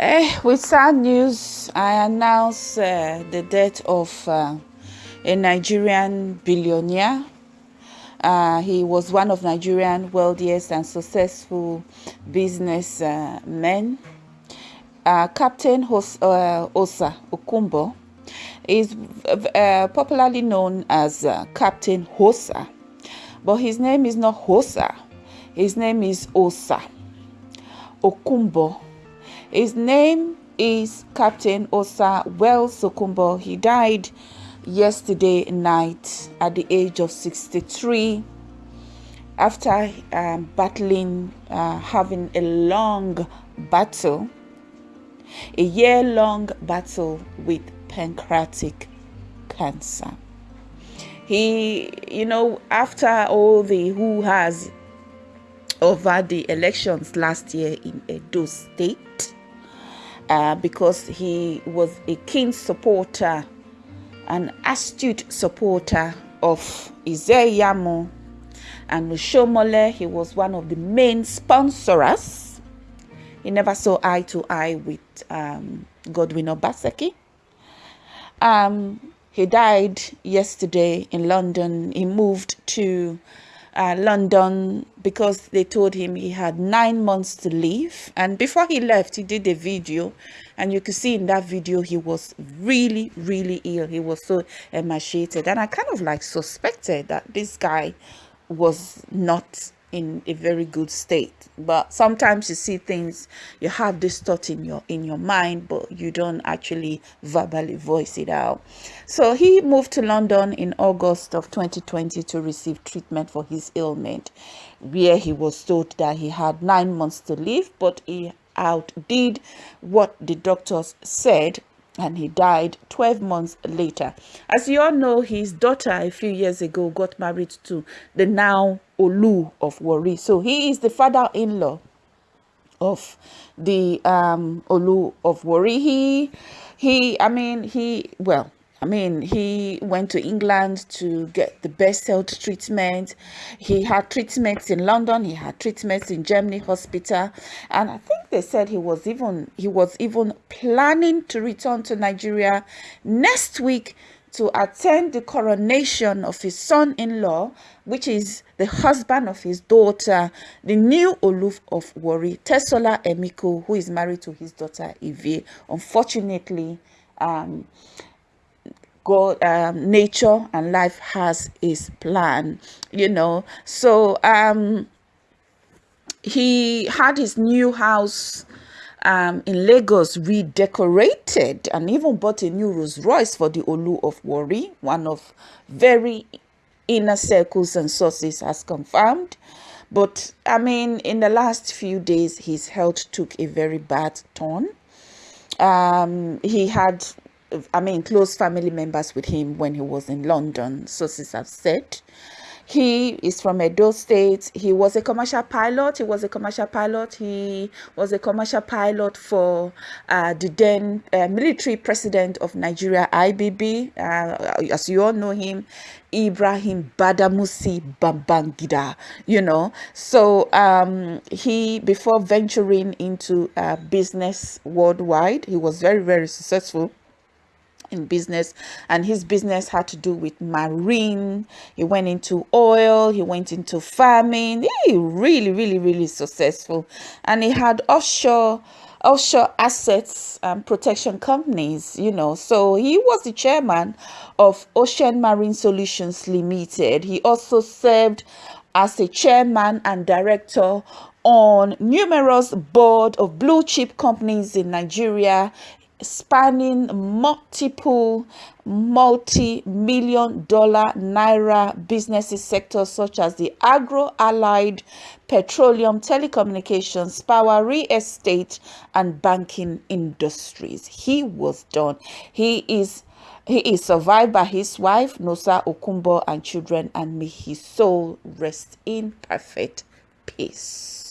Eh, with sad news, I announce uh, the death of uh, a Nigerian billionaire. Uh, he was one of Nigerian wealthiest and successful businessmen. Uh, Captain Hos uh, Osa Okunbo is uh, popularly known as Captain Hosa, but his name is not Hosa. His name is Osa Okunbo his name is Captain Osa Wells Okunbo. He died yesterday night at the age of 63 after um, battling, uh, having a long battle, a year long battle with pancreatic cancer. He, you know, after all the who has over the elections last year in Edo State, uh, because he was a keen supporter, an astute supporter of Ize-Iyamu and Oshiomhole. He was one of the main sponsors. He never saw eye to eye with um, Godwin Obaseki. Um, he died yesterday in London. He moved to uh, London because they told him he had nine months to leave. And before he left, he did a video. And you could see in that video, he was really, really ill. He was so emaciated. And I kind of like suspected that this guy was not in a very good state. But sometimes you see things you have this thought in your in your mind but you don't actually verbally voice it out. So he moved to london in august of 2020 to receive treatment for his ailment where he was told that he had nine months to live but he outdid what the doctors said and he died 12 months later. As you all know, his daughter a few years ago got married to the now Olu of Warri. So he is the father-in-law of the um, Olu of Warri. He, he, I mean, he, well, I mean, he went to England to get the best health treatment. He had treatments in London. He had treatments in Germany hospital, and I think they said he was even he was even planning to return to Nigeria next week to attend the coronation of his son-in-law, which is the husband of his daughter, the new Oluf of Warri, Tsola Emiko, who is married to his daughter Eve. Unfortunately, um, God, um, nature and life has his plan, you know. So um, he had his new house um, in Lagos redecorated and even bought a new Rolls Royce for the Olu of Warri, one of very inner circles and sources has confirmed. But I mean, in the last few days, his health took a very bad turn. Um, he had I mean, close family members with him when he was in London, sources have said. He is from Edo State. He was a commercial pilot. He was a commercial pilot. He was a commercial pilot for uh, the then uh, military president of Nigeria, IBB. Uh, as you all know him, Ibrahim Badamasi Babangida, you know. So um, he, before venturing into uh, business worldwide, he was very, very successful in business and his business had to do with marine. He went into oil he went into farming. He really really really successful. And he had offshore offshore assets and protection companies you know. So he was the chairman of ocean marine solutions limited. He also served as a chairman and director on numerous board of blue chip companies in Nigeria spanning multiple multi-million dollar naira businesses sectors such as the agro-allied petroleum telecommunications power real estate and banking industries. He was done. He is he is survived by his wife nosa okunbo and children and may his soul rest in perfect peace